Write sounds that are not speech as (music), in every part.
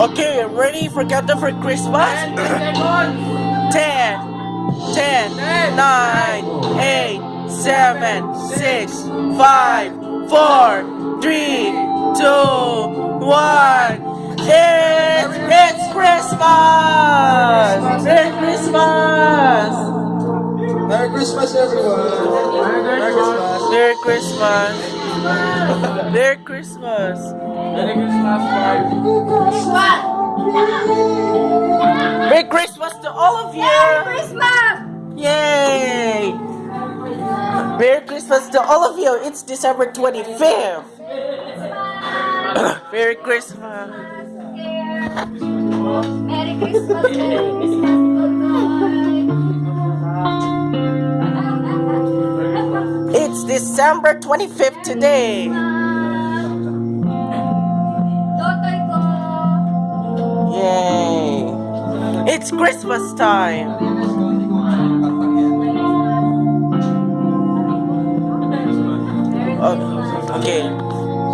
Okay, ready for Captain for Christmas? (coughs) 10, 10, 9, 8, 7, 6, 5, 4, 3, 2, 1. It's, it's Christmas! Merry Christmas, everyone! Merry Christmas! Merry Christmas! Merry Christmas! Merry Christmas, Merry Christmas to all of you! Merry Christmas! Yay! Merry Christmas to all of you! It's December 25th! Merry Christmas! Merry Christmas, Merry Christmas. December 25th today! Yay! It's Christmas time! Oh, okay.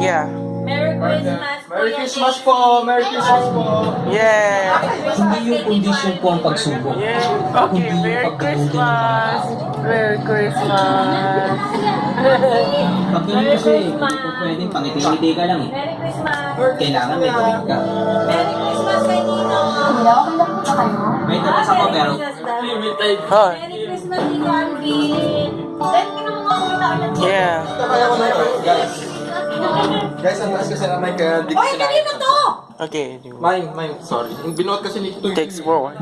Yeah. Merry Christmas. Merry Christmas po! Merry Christmas po! Yeah! Hindi yung kondisyon po ang pagsubok. Yeah. Okay, Merry Christmas! Merry Christmas! Pag ganun kasi, kung pwedeng pangiti-ngiti ka lang eh. Merry Christmas! Kailangan may gawin ka. Merry Christmas kay Nino! Hello, kailan po ba kayo? May tatas ako pero... Merry Christmas, Nino Alvin! Send mo ng mga kumita ulit. Yeah. Guys, guys, ang taas kasi na may kaya... Oy, kanino to? Okay. Mime, mime, sorry. Binuot kasi ni Text forward.